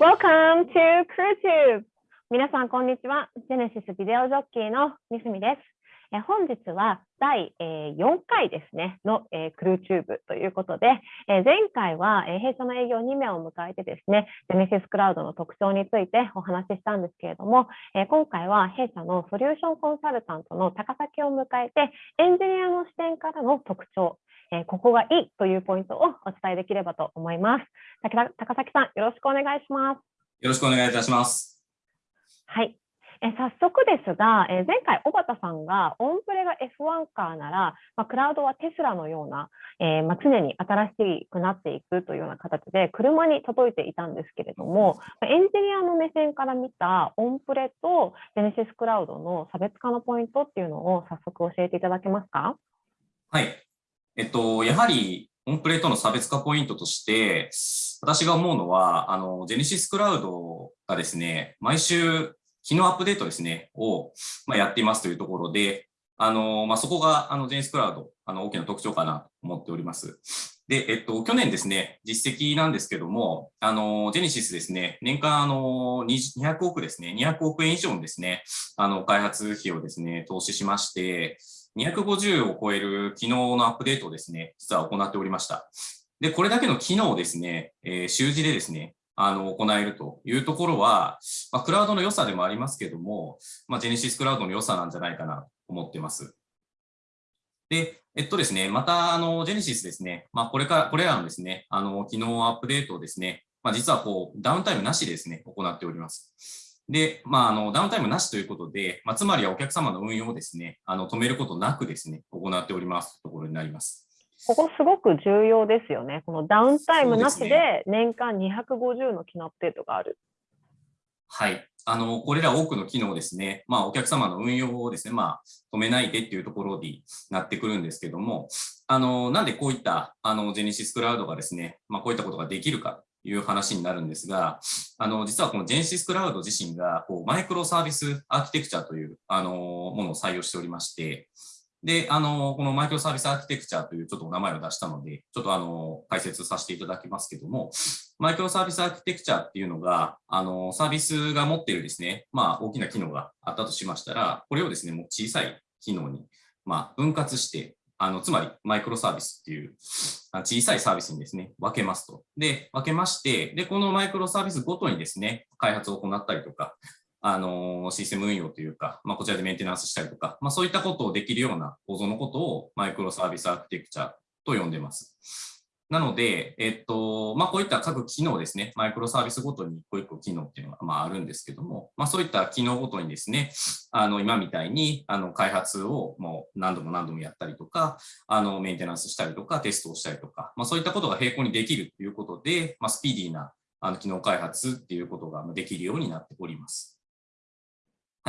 Welcome to CrewTube! 皆さん、こんにちは。ジェネシスビデオジョッキーの三角です。え本日は第、え4回ですね、の、えクルーチューブということで、え前回は、え弊社の営業2名を迎えてですね、ジェネシスクラウドの特徴についてお話ししたんですけれども、え今回は弊社のソリューションコンサルタントの高崎を迎えて、エンジニアの視点からの特徴、えここがいいというポイントをお伝えできればと思います。高崎さん、よろしくお願いします。よろしくお願いいたします。はい。え早速ですが、え前回、小畑さんがオンプレが F1 カーなら、まあ、クラウドはテスラのような、えー、まあ、常に新しくなっていくというような形で車に届いていたんですけれども、エンジニアの目線から見たオンプレとジェネシスクラウドの差別化のポイントっていうのを早速教えていただけますか？はい。えっと、やはりオンプレートの差別化ポイントとして、私が思うのは、あの、ジェネシスクラウドがですね、毎週、機能アップデートですね、を、まあ、やっていますというところで、あの、まあ、そこが、あの、ジェネシスクラウド、あの、大きな特徴かなと思っております。で、えっと、去年ですね、実績なんですけども、あの、ジェネシスですね、年間、あの、200億ですね、200億円以上のですね、あの、開発費をですね、投資しまして、250を超える機能のアップデートをですね、実は行っておりました。で、これだけの機能をですね、えー、習字でですね、あの、行えるというところは、まあ、クラウドの良さでもありますけども、まあ、ジェネシスクラウドの良さなんじゃないかなと思ってます。で、えっとですね、また、あの、ジェネシスですね、まあ、これから、これらのですね、あの、機能アップデートをですね、まあ、実はこう、ダウンタイムなしでですね、行っております。で、まあ、あの、ダウンタイムなしということで、まあ、つまりはお客様の運用をですね、あの、止めることなくですね、行っておりますところになります。ここすごく重要ですよね。このダウンタイムなしで年間250の機能アップデートがある。はい。あの、これら多くの機能ですね、まあ、お客様の運用をですね、まあ、止めないでっていうところになってくるんですけども、あの、なんでこういった、あの、ジェネシスクラウドがですね、まあ、こういったことができるかいう話になるんですが、あの、実はこのジェネシスクラウド自身が、こう、マイクロサービスアーキテクチャという、あの、ものを採用しておりまして、で、あの、このマイクロサービスアーキテクチャというちょっとお名前を出したので、ちょっとあの、解説させていただきますけども、マイクロサービスアーキテクチャっていうのが、あの、サービスが持っているですね、まあ、大きな機能があったとしましたら、これをですね、もう小さい機能に、まあ、分割して、あの、つまりマイクロサービスっていう小さいサービスにですね、分けますと。で、分けまして、で、このマイクロサービスごとにですね、開発を行ったりとか、あの、システム運用というか、まあ、こちらでメンテナンスしたりとか、まあ、そういったことをできるような構造のことをマイクロサービスアーキテクチャと呼んでます。なので、えっと、まあ、こういった各機能ですね、マイクロサービスごとに一個一個機能っていうのが、まあ、あるんですけども、まあ、そういった機能ごとにですね、あの、今みたいに、あの、開発をもう何度も何度もやったりとか、あの、メンテナンスしたりとか、テストをしたりとか、まあ、そういったことが並行にできるということで、まあ、スピーディーな、あの、機能開発っていうことができるようになっております。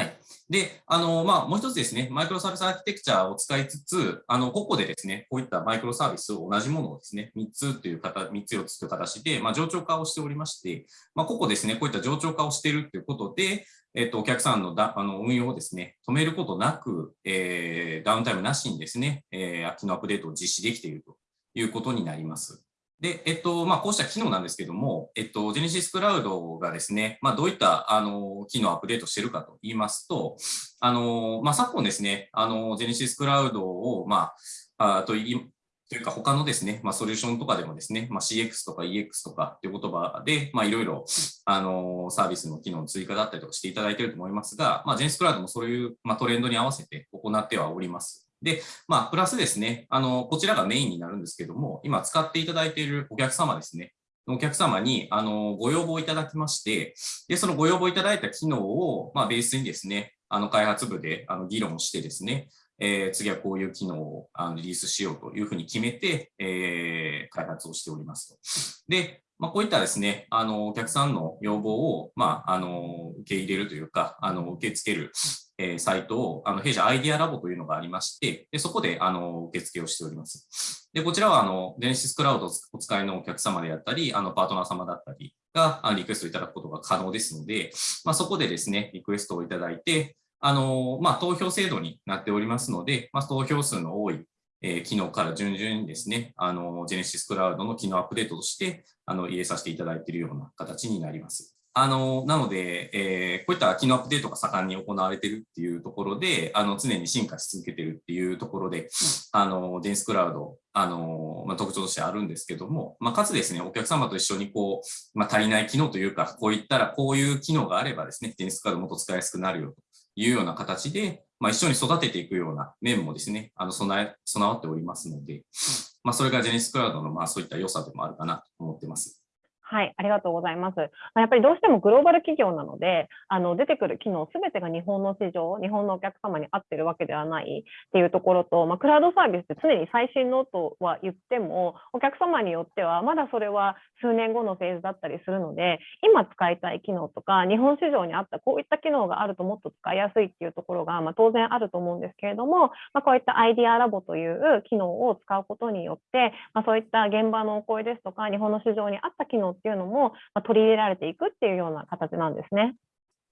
はい。で、あの、まあ、もう一つですね、マイクロサービスアーキテクチャを使いつつ、あの、個々でですね、こういったマイクロサービスを同じものをですね、3つという形、3つ4つという形で、まあ、上長化をしておりまして、まあ、個々ですね、こういった上長化をしているということで、えっと、お客さんのだあの運用をですね、止めることなく、えー、ダウンタイムなしにですね、えー、機能アップデートを実施できているということになります。で、えっと、まあ、こうした機能なんですけども、えっと、ジェネシスクラウドがですね、まあ、どういった、あの、機能をアップデートしてるかと言いますと、あの、まあ、昨今ですね、あの、ジェネシスクラウドを、まあ、あといというか他のですね、まあ、ソリューションとかでもですね、まあ、CX とか EX とかっていう言葉で、まあ、いろいろ、あの、サービスの機能の追加だったりとかしていただいていると思いますが、まあ、ジェネシスクラウドもそういう、まあ、トレンドに合わせて行ってはおります。で、まあ、プラスですね、あの、こちらがメインになるんですけども、今使っていただいているお客様ですね、お客様に、あの、ご要望いただきまして、で、そのご要望いただいた機能を、まあ、ベースにですね、あの、開発部で、あの、議論してですね、えー、次はこういう機能をあのリリースしようというふうに決めて、えー、開発をしておりますと。で、まあ、こういったですね、あの、お客さんの要望を、まあ、あの、受け入れるというか、あの、受け付ける、えー、サイトを、あの、弊社アイディアラボというのがありまして、で、そこで、あの、受付をしております。で、こちらは、あの、電子クラウドをお使いのお客様であったり、あの、パートナー様だったりが、リクエストいただくことが可能ですので、まあ、そこでですね、リクエストをいただいて、あの、まあ、投票制度になっておりますので、まあ、投票数の多い、えー、機能から順々にですね、あの、ジェネシスクラウドの機能アップデートとして、あの、入れさせていただいているような形になります。あの、なので、えー、こういった機能アップデートが盛んに行われているっていうところで、あの、常に進化し続けているっていうところで、あの、デンスクラウド、あの、まあ、特徴としてあるんですけども、まあ、かつですね、お客様と一緒にこう、まあ、足りない機能というか、こういったらこういう機能があればですね、デンスクラウドもっと使いやすくなるよというような形で、まあ、一緒に育てていくような面もですね、あの備え、備わっておりますので、まあ、それがジェネシスクラウドのまあそういった良さでもあるかなと思ってます。はい、ありがとうございます。やっぱりどうしてもグローバル企業なので、あの出てくる機能すべてが日本の市場、日本のお客様に合ってるわけではないっていうところと、まあ、クラウドサービスって常に最新のとは言っても、お客様によってはまだそれは数年後のフェーズだったりするので、今使いたい機能とか、日本市場に合ったこういった機能があるともっと使いやすいっていうところが、まあ、当然あると思うんですけれども、まあ、こういったアイディアラボという機能を使うことによって、ま、そういった現場のお声ですとか、日本の市場に合った機能っていうのも、ま取り入れられていくっていうような形なんですね。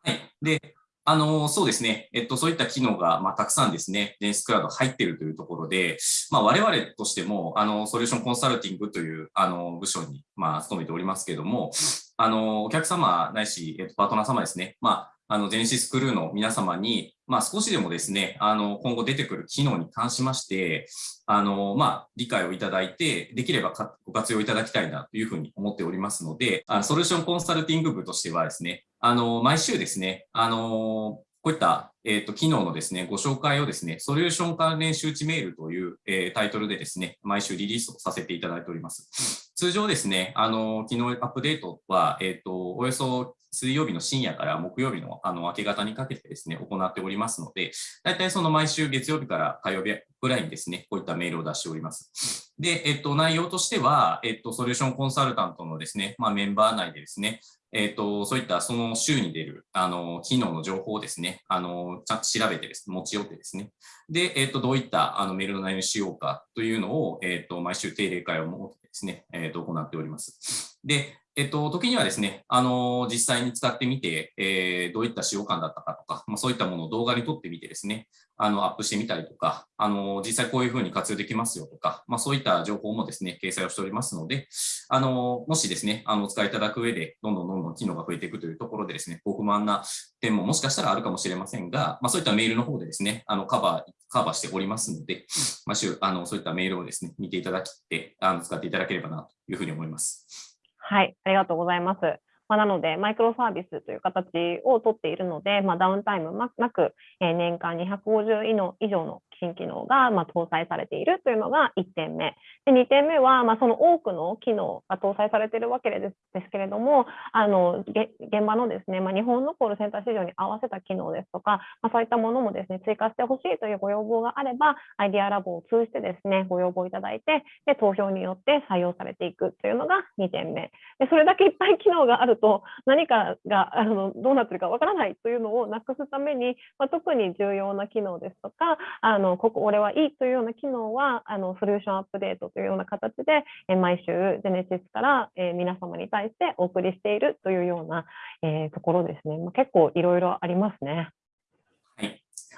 はい。で、あの、そうですね。えっと、そういった機能が、まあ、たくさんですね、電子クラウド入っているというところで、まあ、我々としても、あの、ソリューションコンサルティングという、あの、部署に、まあ、勤めておりますけれども、あの、お客様ないし、えっと、パートナー様ですね。まあ、あの、ジェネシスクルーの皆様に、まあ、少しでもですね、あの、今後出てくる機能に関しまして、あの、まあ、理解をいただいて、できればご活用いただきたいなというふうに思っておりますので、あのソリューションコンサルティング部としてはですね、あの、毎週ですね、あの、こういった、えっ、ー、と、機能のですね、ご紹介をですね、ソリューション関連周知メールという、えー、タイトルでですね、毎週リリースをさせていただいております。通常ですね、あの、機能アップデートは、えっ、ー、と、およそ水曜日の深夜から木曜日のあの明け方にかけてですね、行っておりますので、大体その毎週月曜日から火曜日ぐらいにですね、こういったメールを出しております。で、えっと、内容としては、えっと、ソリューションコンサルタントのですね、まあ、メンバー内でですね、えっ、と、そういったその週に出る、あの、機能の情報をですね、あの、ちゃんと調べてですね、持ち寄ってですね、で、えっ、と、どういったあのメールの内容にしようかというのを、えっ、と、毎週定例会を設けてですね、えっ、と、行っております。で、えっと、時にはですね、あの、実際に使ってみて、えー、どういった使用感だったかとか、まあ、そういったものを動画に撮ってみてですね、あの、アップしてみたりとか、あの、実際こういうふうに活用できますよとか、まあ、そういった情報もですね、掲載をしておりますので、あの、もしですね、あの、お使いいただく上で、どんどんどんどん機能が増えていくというところでですね、ご不満な点ももしかしたらあるかもしれませんが、まあ、そういったメールの方でですね、あの、カバー、カバーしておりますので、まあ、あの、そういったメールをですね、見ていただきて、あの、使っていただければなというふうに思います。はい、ありがとうございます。まあ、なので、マイクロサービスという形をとっているので、まあ、ダウンタイムなく、え年間250以上の新機能がま搭載されているというのが1点目。で2点目は、まその多くの機能が搭載されているわけですですけれども、あの現場のですね、ま日本のコールセンター市場に合わせた機能ですとか、まそういったものもですね追加してほしいというご要望があれば、アイデアラボを通じてですねご要望いただいて、で投票によって採用されていくというのが2点目。でそれだけいっぱい機能があると、何かがあのどうなってるかわからないというのをなくすために、ま特に重要な機能ですとか、あのここ俺はいいというような機能はあのソリューションアップデートというような形で、え毎週ジェネシスから、え皆様に対してお送りしているというような、えところですね、まあ、結構いろいろありますね。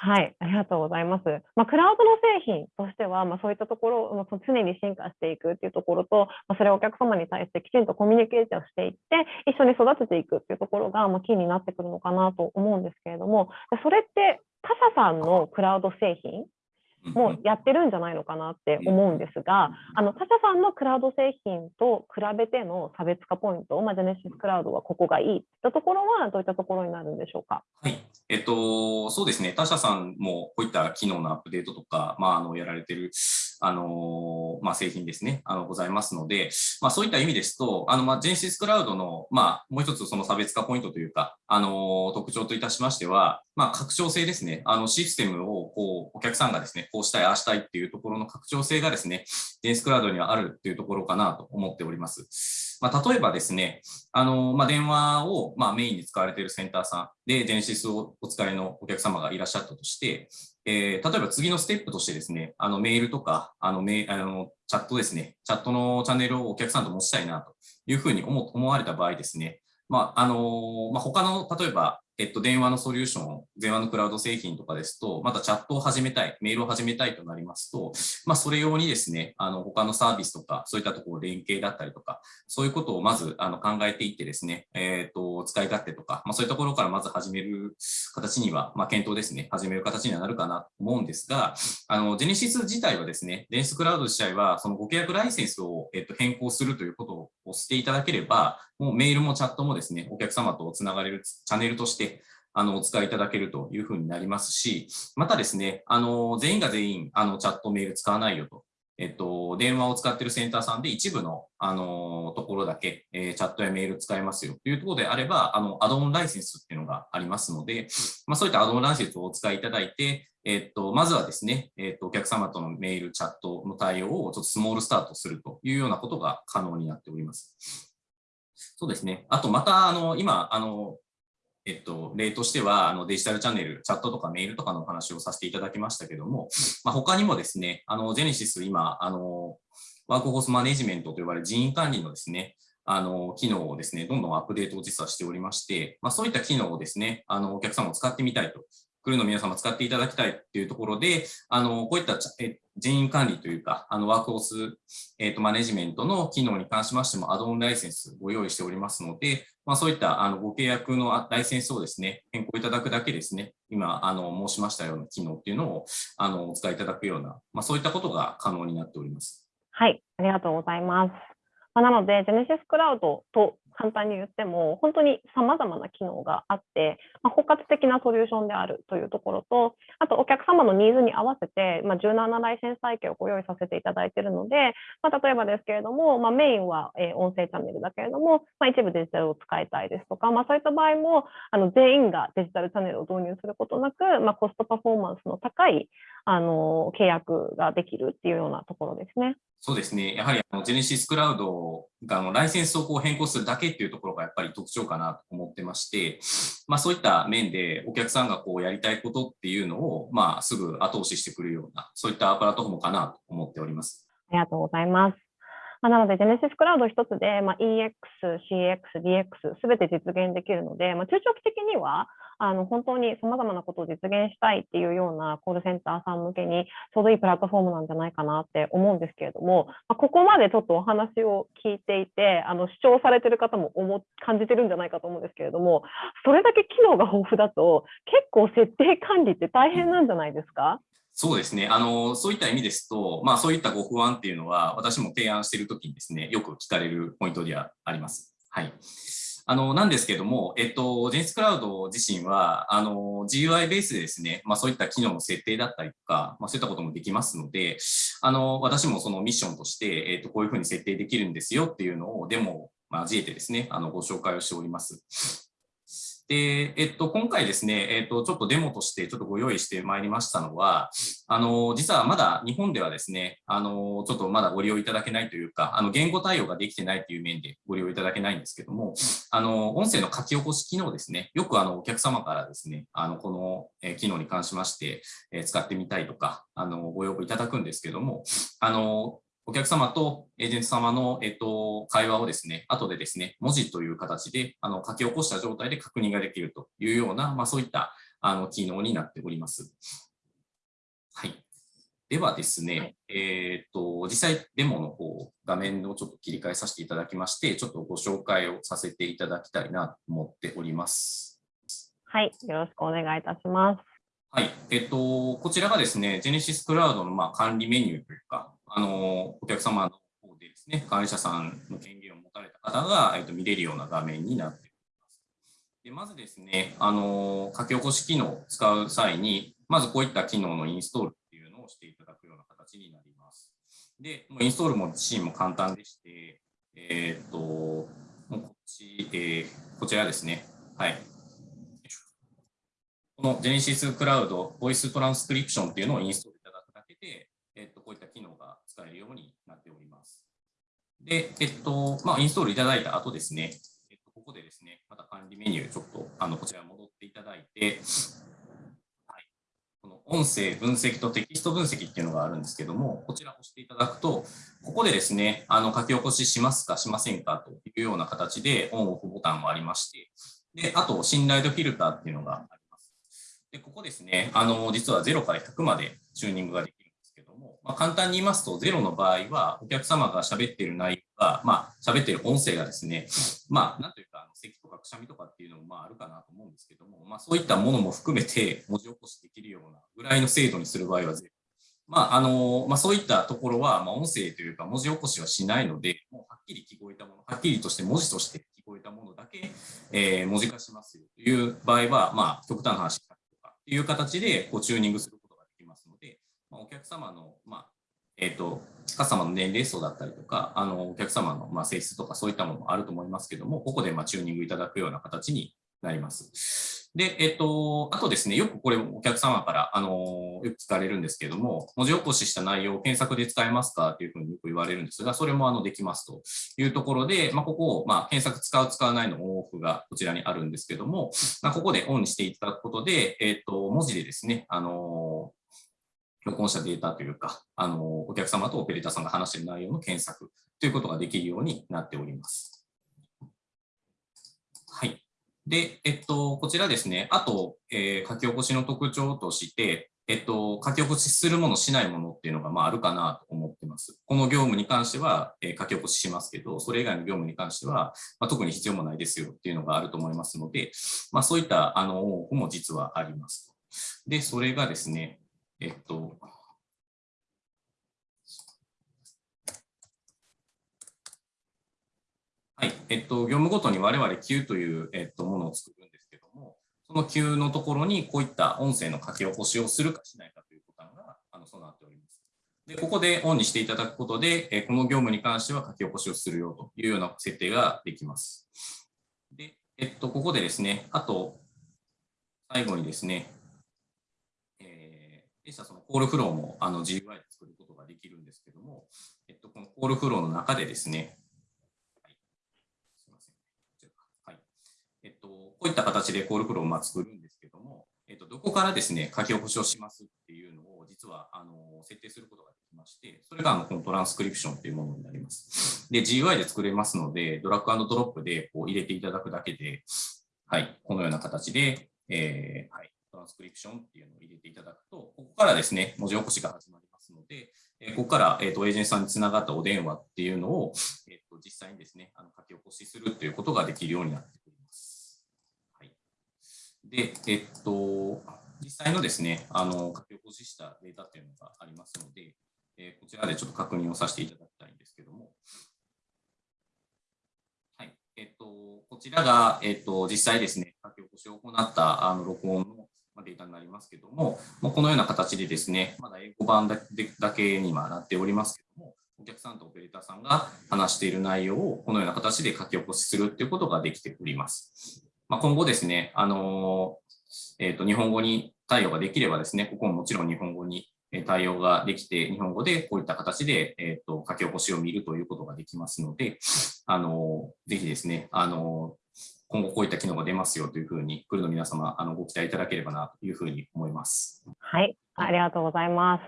はい、ありがとうございます。まあ、クラウドの製品としては、まあ、そういったところを常に進化していくっていうところと、まあ、それをお客様に対してきちんとコミュニケーションしていって、一緒に育てていくっていうところが、まあ、キーになってくるのかなと思うんですけれども、それって他社さんのクラウド製品もやってるんじゃないのかなって思うんですが、あの他社さんのクラウド製品と比べての差別化ポイント、まあ、ジェネシスクラウドはここがいいといったところはどういったところになるんでしょうか。はい、えっと、そうですね、他社さんもこういった機能のアップデートとか、まあ、あのやられてるあのまあ、製品ですね、あのございますので、まあ、そういった意味ですと、あのまあ、ジェネシスクラウドの、まあ、もう一つその差別化ポイントというか、あの特徴といたしましては、まあ、拡張性ですね、あのシステムをこうお客さんがですね、こうしたい、ああしたいっていうところの拡張性がですね、ジェネシスクラウドにはあるっていうところかなと思っております。まあ、例えばですね、あのまあ、電話を、まあ、メインに使われているセンターさんで、ジェネシスをお使いのお客様がいらっしゃったとして、えー、例えば次のステップとしてですね、あのメールとか、あのメあのチャットですね、チャットのチャンネルをお客さんと持ちたいなというふうに思思われた場合ですね、まああのまあ、他の例えば、えっと、電話のソリューション、電話のクラウド製品とかですと、またチャットを始めたい、メールを始めたいとなりますと、まあ、それ用にですね、あの、他のサービスとか、そういったところ連携だったりとか、そういうことをまずあの考えていってですね、えっと、使い勝手とか、まあ、そういったところからまず始める形には、まあ、検討ですね、始める形にはなるかなと思うんですが、あの、ジェネシス自体はですね、電子クラウド自体は、そのご契約ライセンスを、えっと、変更するということをしていただければ、もうメールもチャットもですね、お客様とつながれるチャンネルとして、あの、お使いいただけるというふうになりますし、またですね、あの、全員が全員、あの、チャットメール使わないよと。えっと、電話を使っているセンターさんで一部の、あの、ところだけ、えー、チャットやメール使えますよというところであれば、あの、アドオンライセンスっていうのがありますので、まあ、そういったアドオンライセンスをお使いいただいて、えっと、まずはですね、えっと、お客様とのメール、チャットの対応をちょっとスモールスタートするというようなことが可能になっております。そうですね。あと、また、あの、今、あの、えっと、例としては、あのデジタルチャンネル、チャットとかメールとかのお話をさせていただきましたけども、まあ、他にもですね、あの、ジェネシス今、あの、ワークフォースマネジメントと呼ばれる人員管理のですね、あの、機能をですね、どんどんアップデートを実はしておりまして、まあ、そういった機能をですね、あの、お客様を使ってみたいとクルーの皆様使っていただきたいっていうところで、あの、こういった人員管理というか、あの、ワークオス、えっ、ー、と、マネジメントの機能に関しましても、アドオンライセンスご用意しておりますので、まあ、そういったあのご契約のライセンスをですね、変更いただくだけですね、今、あの、申しましたような機能っていうのを、あの、お使いいただくような、まあ、そういったことが可能になっております。はい、ありがとうございます。ま、なので、ジェネシスクラウドと簡単に言っても、本当に様々な機能があって、まあ、包括的なソリューションであるというところと、あとお客様のニーズに合わせて、まあ、柔軟なライセンス体系をご用意させていただいているので、まあ、例えばですけれども、まあ、メインは、え音声チャンネルだけれども、まあ、一部デジタルを使いたいですとか、まあ、そういった場合も、あの全員がデジタルチャンネルを導入することなく、まあ、コストパフォーマンスの高いあの契約ができるっていうようなところですね。そうですね。やはりあのジェネシスクラウドあのライセンスをこう変更するだけっていうところがやっぱり特徴かなと思ってまして、まあそういった面でお客さんがこうやりたいことっていうのを、まあすぐ後押ししてくるような、そういったプラットフォームかなと思っております。ありがとうございます。まあ、なので、ジェネシスクラウド一つで、まあ、EX、CX、DX すべて実現できるので、まあ、中長期的にはあの本当にさまざまなことを実現したいっていうようなコールセンターさん向けにちょうどいいプラットフォームなんじゃないかなって思うんですけれども、まあ、ここまでちょっとお話を聞いていてあの主張されてる方も思感じてるんじゃないかと思うんですけれどもそれだけ機能が豊富だと結構設定管理って大変なんじゃないですか？そうですね。あの、そういった意味ですと、まあそういったご不安っていうのは、私も提案しているときにですね、よく聞かれるポイントではあります。はい。あの、なんですけども、えっと、ジェンスクラウド自身は、あの、GUI ベースでですね、まあそういった機能の設定だったりとか、まあそういったこともできますので、あの、私もそのミッションとして、えっと、こういうふうに設定できるんですよっていうのをデモを交えてですね、あの、ご紹介をしております。で、えっと、今回ですね、えっと、ちょっとデモとしてちょっとご用意してまいりましたのは、あの、実はまだ日本ではですね、あの、ちょっとまだご利用いただけないというか、あの、言語対応ができてないという面でご利用いただけないんですけども、あの、音声の書き起こし機能ですね、よくあの、お客様からですね、あの、この、機能に関しまして、え使ってみたいとか、あの、ご要望いただくんですけども、あの、お客様とエージェント様の、えっと、会話をですね、後でですね、文字という形であの書き起こした状態で確認ができるというような、まあ、そういったあの機能になっております。はい。ではですね、はい、えっ、と、実際デモの方、画面をちょっと切り替えさせていただきまして、ちょっとご紹介をさせていただきたいなと思っております。はい、よろしくお願いいたします。はい、えっ、と、こちらがですね、ジェネシスクラウドのまあ管理メニューというか、あの、お客様の方でですね、管理者さんの権限を持たれた方が、えっと、見れるような画面になっています。でまずですね、あの、書き起こし機能を使う際に、まずこういった機能のインストールっていうのをしていただくような形になります。で、もうインストールも自身も簡単でして、えっ、と、もうこっち、えー、こちらですね。はい。この Genesis Cloud Voice Transcription っていうのをインストールいただくだけで、えっ、と、こういった機能が使えるようになっております。で、えっと、まあ、インストールいただいた後ですね、えっと、ここでですね、また管理メニュー、ちょっと、あの、こちら戻っていただいて、はい、この音声分析とテキスト分析っていうのがあるんですけども、こちらを押していただくと、ここでですね、あの、書き起こししますか、しませんかというような形で、オンオフボタンもありまして、で、あと、信頼度フィルターっていうのがあります。で、ここですね、あの、実は0から100までチューニングができ、まあ、簡単に言いますと、0の場合は、お客様が喋っている内容が、まあ、喋っている音声がですね、まあ、なんというか、咳とかくしゃみとかっていうのも、まあ、あるかなと思うんですけども、まあ、そういったものも含めて文字起こしできるようなぐらいの精度にする場合は0。まああのまあ、そういったところは、まあ、音声というか文字起こしはしないので、もうはっきり聞こえたもの、はっきりとして文字として聞こえたものだけ、えー、文字化しますよという場合は、まあ、極端な話とかっていう形でこうチューニングするお客様の、まあえーと、カスタマーの年齢層だったりとか、あのお客様のまあ性質とかそういったものもあると思いますけども、ここでまあチューニングいただくような形になります。で、えっと、あとですね、よくこれお客様から、あの、よく聞かれるんですけども、文字起こしした内容を検索で使えますかというふうによく言われるんですが、それもあのできますというところで、まあ、ここを、まあ、検索使う、使わないのオンオフがこちらにあるんですけども、まあ、ここでオンにしていただくことで、えっと、文字でですね、あの、録音したデータというか、あの、お客様とオペレーターさんが話している内容の検索ということができるようになっております。はい。で、えっと、こちらですね、あと、えー、書き起こしの特徴として、えっと、書き起こしするもの、しないものっていうのが、まあ、あるかなと思ってます。この業務に関しては、えー、書き起こししますけど、それ以外の業務に関しては、まあ、特に必要もないですよっていうのがあると思いますので、まあ、そういった、あの、も実はあります。で、それがですね、えっと、はい。えっと、業務ごとに我々 Q という、えっと、ものを作るんですけども、その Q のところにこういった音声の書き起こしをするかしないかというボタンがあの備わっております。で、ここでオンにしていただくことで、えこの業務に関しては書き起こしをするよというような設定ができます。で、えっと、ここでですね、あと、最後にですね、えー、でしたそのコールフローもあの GUI で作ることができるんですけども、えっと、このコールフローの中でですね、えっと、こういった形でコールフローを作るんですけども、えっと、どこからですね、書き起こしをしますっていうのを、実は、あの、設定することができまして、それが、あの、このトランスクリプションというものになります。で、GUI で作れますので、ドラッグドロップでこう入れていただくだけで、はい、このような形で、えー、はい、ランスクリプションっていうのを入れていただくと、ここからですね、文字起こしが始まりますので、えここから、えーと、エージェントさんにつながったお電話っていうのを、えーと、実際にですね、あの書き起こしするということができるようになっております。はい。で、えっと、実際のですね、あの、書き起こししたデータっていうのがありますので、えー、こちらでちょっと確認をさせていただきたいんですけども、はい、えっと、こちらが、えっと、実際ですね、書き起こしを行ったあの録音のデータになりますけども、もうこのような形でですね、まだ英語版だけにはなっておりますけども、お客さんとオペレーターさんが話している内容をこのような形で書き起こしするということができております。ま、今後ですね、あのえーと、日本語に対応ができればですね、ここももちろん日本語に対応ができて、日本語でこういった形で、えーと、書き起こしを見るということができますので、あのぜひですね、あの今後こういった機能が出ますよというふうに、クルの皆様、あのご期待いただければなというふうに思います。はい、ありがとうございます。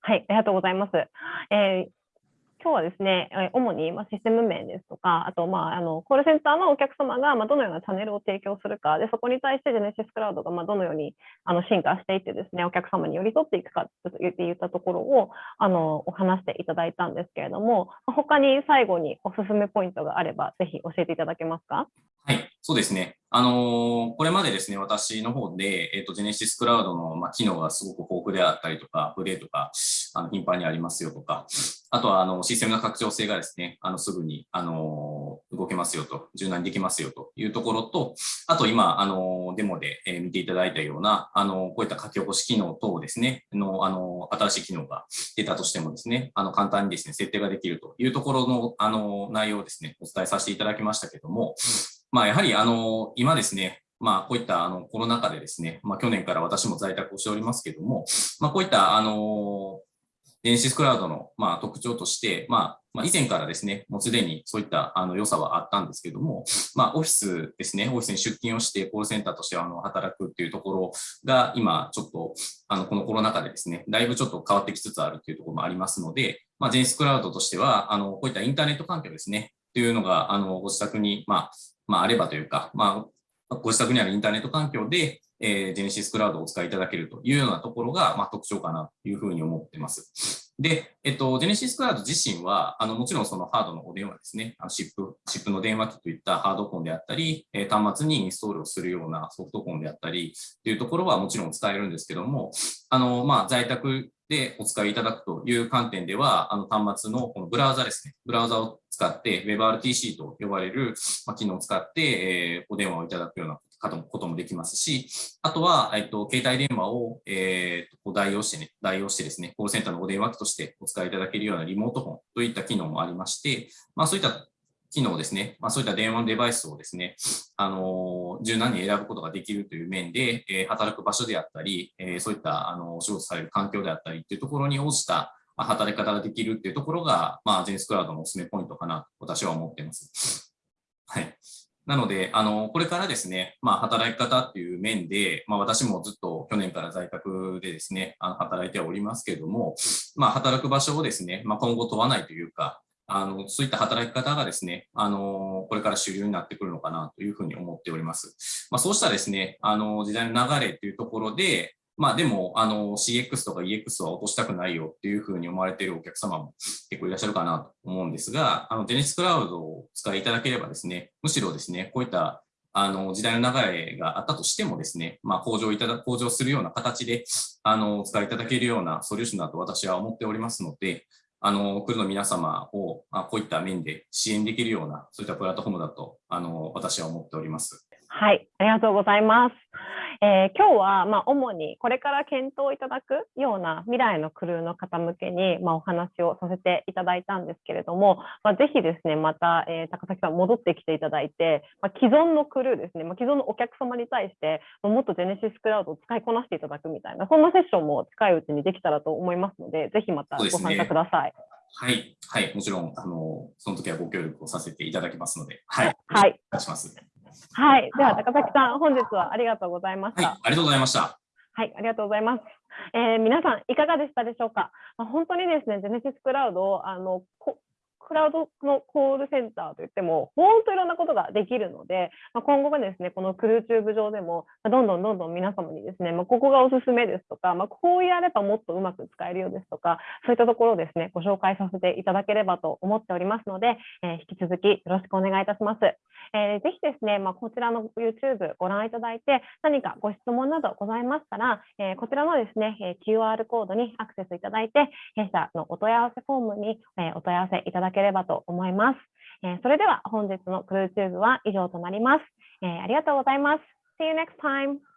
はい、ありがとうございます。えー今日はですね、主にシステム面ですとか、あと、まあ、あのコールセンターのお客様がどのようなチャンネルを提供するか、でそこに対してジェネシスクラウドがどのようにあの進化していってですね、お客様に寄り添っていくかといったところをあのお話していただいたんですけれども、他に最後におすすめポイントがあれば、ぜひ教えていただけますか？はい、そうですね。あのー、これまでですね、私の方で、えっ、ー、と、ジェネシスクラウドの、まあ、機能がすごく豊富であったりとか、アップデートがあの頻繁にありますよとか、あとは、あの、システムの拡張性がですね、あの、すぐに、あのー、動けますよと、柔軟にできますよというところと、あと今、あの、デモで、え見ていただいたような、あの、こういった書き起こし機能等ですね、の、あの、新しい機能が出たとしてもですね、あの、簡単にですね、設定ができるというところの、あの、内容をですね、お伝えさせていただきましたけども、まあ、やはりあの今ですね、まあ、こういったあのコロナ禍でですね、まあ、去年から私も在宅をしておりますけれども、まあ、こういったあの電子クラウドのまあ特徴として、まあ、まあ、以前からですね、もうすでにそういったあの良さはあったんですけども、まあ、オフィスですね、オフィスに出勤をしてコールセンターとしてあの働くっていうところが今ちょっとあのこのコロナ禍でですね、だいぶちょっと変わってきつつあるというところもありますので、まあ、ジェンスクラウドとしては、あのこういったインターネット環境ですね、というのが、あの、ご自宅に、まあ、まあ、あればというか、まあ、ご自宅にあるインターネット環境で、えー、ジェネシスクラウドをお使いいただけるというようなところが、まあ、特徴かなというふうに思ってます。で、えっと、ジェネシスクラウド自身は、あの、もちろんそのハードのお電話ですね、あのシップ、シップの電話機といったハードコンであったり、え、端末にインストールをするようなソフトコンであったりというところはもちろん使えるんですけども、あの、まあ、在宅でお使いいただくという観点では、あの端末のこのブラウザですね、ブラウザを使って WebRTC と呼ばれる機能を使って、え、お電話をいただくようなこともできますし、あとは、えっと、携帯電話を、えー、代用してね、代用してですね、コールセンターのお電話機としてお使いいただけるようなリモートフォンといった機能もありまして、まあそういった機能ですね、まあ、そういった電話のデバイスをですね、あの柔軟に選ぶことができるという面で、えー、働く場所であったり、えー、そういったあのお仕事される環境であったりというところに応じた働き方ができるっていうところが、まあ、ジェンスクラウドのおすすめポイントかなと私は思っています。なので、あの、これからですね、まあ、働き方っていう面で、まあ、私もずっと去年から在宅でですね、あの働いておりますけれども、まあ、働く場所をですね、まあ、今後問わないというか、あの、そういった働き方がですね、あの、これから主流になってくるのかなというふうに思っております。まあ、そうしたですね、あの、時代の流れというところで、まあでも、あの、CX とか EX は落としたくないよっていうふうに思われているお客様も結構いらっしゃるかなと思うんですが、あの、ジェネスクラウドを使いいただければですね、むしろですね、こういったあの、時代の流れがあったとしてもですね、まあ、向上いただ、向上するような形で、あの、お使いいただけるようなソリューションだと私は思っておりますので、あの、来るの皆様を、あこういった面で支援できるような、そういったプラットフォームだと、あの、私は思っております。はい、ありがとうございます。えー、今日は、まあ、主にこれから検討いただくような未来のクルーの方向けに、まあ、お話をさせていただいたんですけれども、まあ、ぜひですね、また、えー、高崎さん戻ってきていただいて、まあ、既存のクルーですね、まあ、既存のお客様に対して、もっとジェネシスクラウドを使いこなしていただくみたいな、そんなセッションも近いうちにできたらと思いますので、ぜひまたご参加ください。はい、はい、もちろん、あの、その時はご協力をさせていただきますので、はい、はい、お願いします。はい、では高崎さん、本日はありがとうございました。はい、ありがとうございました。はい、ありがとうございます。えー、皆さんいかがでしたでしょうか？まあ、本当にですね、ジェネシスクラウドあのクラウドのコールセンターといっても、本当いろんなことができるので、まあ、今後はですね、このクルーチューブ上でも、どんどんどんどん皆様にですね、まあ、ここがおすすめですとか、まあ、こうやればもっとうまく使えるようですとか、そういったところをですね、ご紹介させていただければと思っておりますので、えー、引き続きよろしくお願いいたします。えー、ぜひですね、まあ、こちらの YouTube ご覧いただいて、何かご質問などございましたら、えー、こちらのですね、え QR コードにアクセスいただいて、弊社のお問い合わせフォームに、えお問い合わせいただけければと思います。えそれでは本日のクルーチューブは以上となります。えありがとうございます。See you next time!